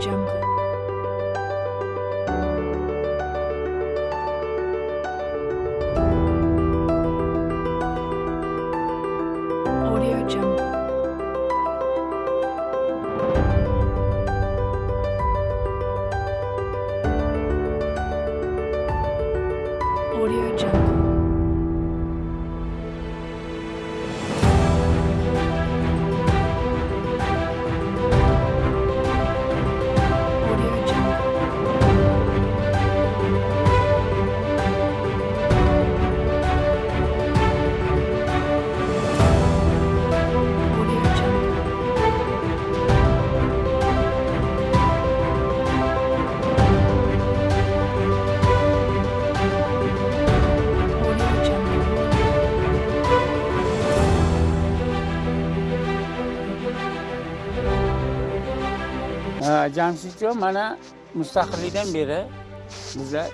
jungle. Jamshidjon mana mustaqillikdan beri bizlar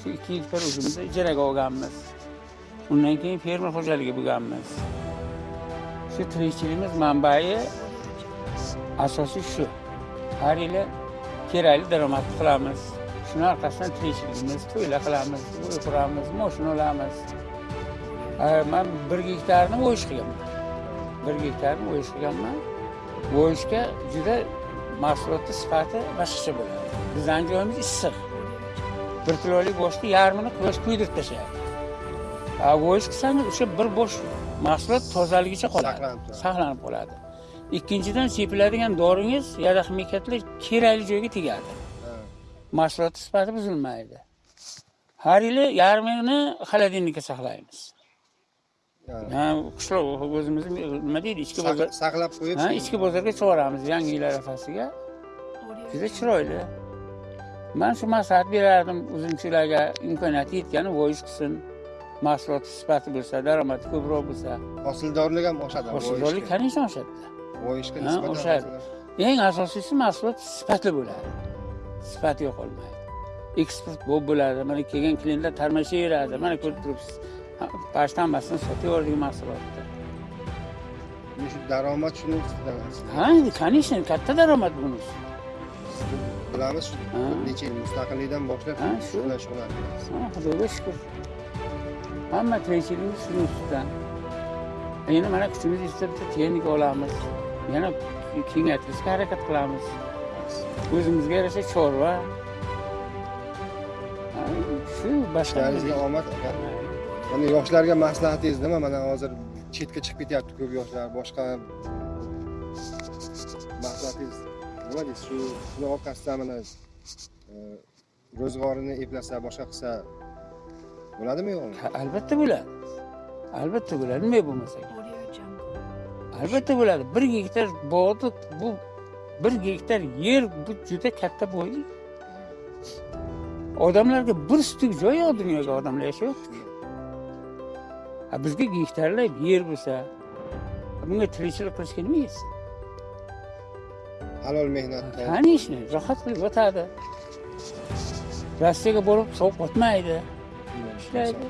shu ikki gektar o'zimizni ijaraga olganmiz undan keyin fermer xo'jaligi bo'lganmiz shu tirikchiligimiz manbai asosiy shu har yili kerakli daromad qilamiz shuni orqasidan tirikchiligimiz to'ylar qilamiz uy quramiz moshina olamiz man bir gektarni o'yish qilganman bir gektarni o'yish qilganman o'yishga juda mahsulotni sifati boshqacha bo'ladi. Bizani joyimiz issiq. Bir kilolik go'shtni yarmini quyosh kuydirib tashlaydi. A o'yish qilsangiz o'sha bir bo'sh mahsulot tozaligicha qoladi. Saqlanib qoladi. Ikkinchidan sepiladigan doringiz yada ximikatlar kerakli joyga tegadi. Mahsulotni sifati buzilmaydi. Har yili yarmini холодильникka saqlaymiz Ha, qishloq o'zimizni nima deydi ichki bozor saq- saqlab qo'yib ha ichki bozorga chiqaramiz yangi yil arafasiga juda chiroyli. Man shu maslahat berardim uzumchilarga imkoniyati yetgani voyish qilsin. Mahsulot sifati bo'lsa daromadi ko'proq bo'lsa. Hosildorlik ham oshadi hosildorlik конечно oshadi. Voyishga nisbatan oshadi. eng asosiysi mahsulot sifatli bo'ladi. Sifati yo'qolmaydi. Eksport bo'lib bo'ladi. Mana kelgan klientlar tarmashaveradi. Mana ko'rib turibsiz Ha, pashta hammasini sotaverdik mahsulotni shu daromad shuni ustidan ha конечно katta daromad bunisi bilamiz shu Ha. necha yil mustaqillikdan boshlab shu bilan shug'ullanamiz Ha, xudoga shukur hamma tirikchiligimiz shuni ustidan endi mana kuchimiz yetsa bitta texnika olamiz yana kengaytirishga harakat qilamiz o'zimizga yarasha chorva shu boshqa omad aka mana yoshlarga maslahatingiz nima? Mana hozir chetga chiqib ketyapti ko'p yoshlar. Boshqa maslahatingiz nima deysiz? Shu shuni orqasidan mana e, ro'zg'orini eplasa boshqa qilsa bo'ladimi yo'qmi Ha, albatta bo'ladi. Albatta bo'ladi. Nima bo'lmasa albatta bo'ladi. Bir gektar bog'ni bu bir gektar yer bu juda katta boylik. Odamlarga bir stuk joy yo'q dunyoga odamlar yashayapti. Ha, bizga gektarlab yer bo'lsa bunga tirikchilik qilishga nima yetsin halol mehnatda конечно rohat qilib yotadi rossiyaga borib sovuq botmaydi ishlaydi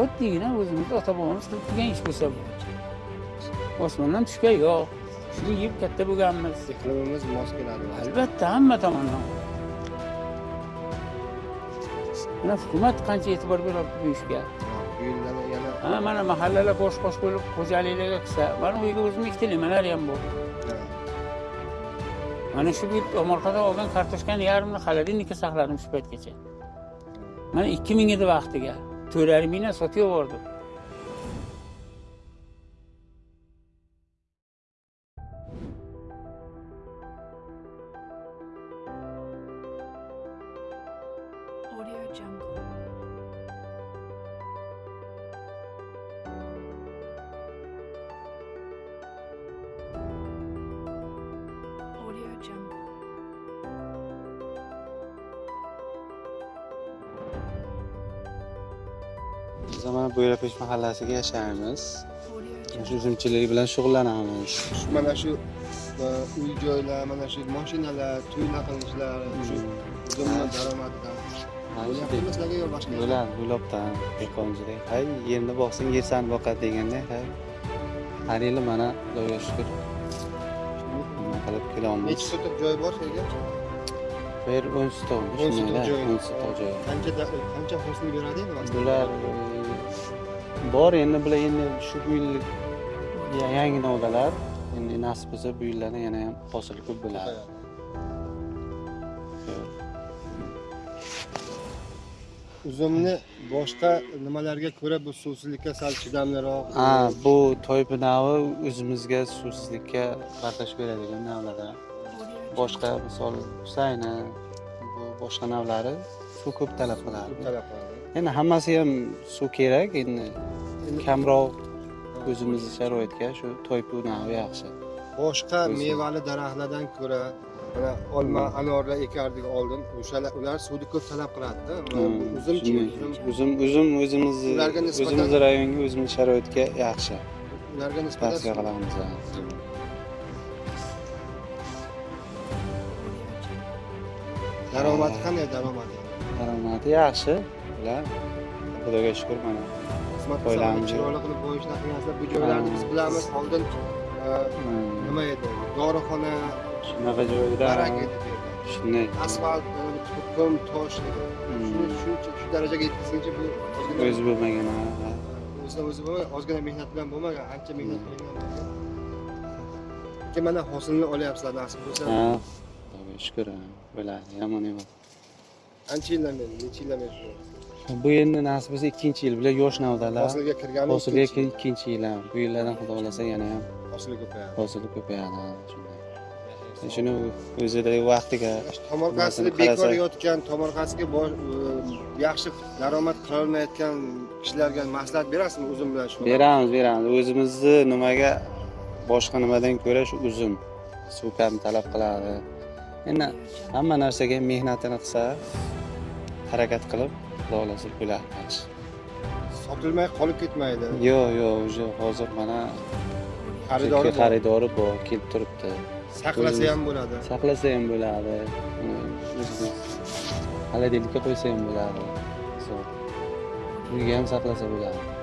oddiygina o'zimizni ota bobomiz qilib kelgan ish bo'lsa bu osmondan tushgan yo'q shuni yeb katta bo'lganmiz iqlimimiz mos keladi albatta hamma tomondan mana hukumat qancha e'tibor beryapti bu ishga? Bu yana ha mana mahallalar bosh bosh bo'lib xo'jaliklarga qilsa mana uyga o'zim ikkitalikmalar ham bor. Mana shu bir tomorqadan olgan kartoshkani yarmini холодильникka saqladim shu paytgacha. Mana ikki ming edi vaqtiga to'rt yarim mingdan sotib yubordim Audio Jungle. Audio Jungle. Biz mana Bo'yrapesh mahallasiga yashaymiz. Shu Jungle. uzumchilik bilan shug'ullanamiz. Shu- mana shu uy joylar mana shu mashinalar shu daromadidan Bo'ladi, yo'lobdan dehqonchilik. Hay, yerni boqsang yer sani boqadi deganday, hay. Har yili mana Xudoga shukur. qilib kelyapmiz nechi sotix joy bor shu yerga? Bu yer o'n sotix joy. o'n sotix joy. Qancha qancha hosil beradi endi bular e, bor endi bular endi shu yil ya- yangi novdalar. Endi nasib bo'lsa bu yillarda yana ham hosil ko'p bo'ladi uzumni boshqa nimalarga ko'ra bu suvsizlikka sal chidamliroq? Ha bu toypi navi o'zimizga suvsizlikka bardosh beradigan navlarda. Boshqa misol husayni bu boshqa navlari suv ko'p talab qiladi talab qiladi endi hammasi ham suv kerak endi kamroq o'zimizni sharoitga shu toypu navi yaxshi. Boshqa mevali daraxtlardan ko'ra mana olma anorlar ekardik oldin o'shalar ular suvni ko'p talab qiladida. Uzumchi shunday. uzum uzum o'zimizni o'zimizni rayonga o'zimizni sharoitga yaxshi. Ularga nisbatan tavsiya qilamiz daromadi qanday daromadi? Daromadi yaxshi ular xudoga shukur mana. Foydalanib chiroyli qilib qo'yishni qilmaslar bu joylarni biz bilamiz. Oldin e, Hmm, nima edi? Dorixona shunaqa joyda shunday asfalt e, qum tosh shuni shuncha shu darajaga yetkazguncha bu o'zi bo'lmagan o'zidan o'zi bo'lmagan ozgina mehnat bilan bo'lmagan ancha mehnat qilingan keyin mana hosilni olyapsizlar nasib bo'lsa ha xudoga shukur bo'ladi yomon emas ancha yildan beri necha yildan beri? Bu endi nasib bo'lsa ikkinchi yil bular yosh navdalar hosilga kirgani hosilga ikkinchi yil. ham bu yillardan xudo xohlasa yana ham hosili ko'payadi hosil ko'payadi shuni o'zida vaqtiga tomorqasini bekor yotgan tomorqasiga e, yaxshi daromad qilolmayotgan kishilarga maslahat berasizmi o'zim bilan shu beramiz beramiz. O'zimizni nimaga boshqa nimadan ko'ra shu uzum suv kam talab qiladi? Endi hamma narsaga mehnatini qilsa harakat qilib xudo xohlasa bo'ladi yaxshi sotilmay qolib ketmaydi. Yo'q yo'q уже hozir mana xaridori xaridori bor kelib turibdi saqlasa ham bo'ladi. saqlasa ham bo'ladi. Холодильникka qo'ysa ham bo'ladi. So, uyga ham saqlasa bo'ladi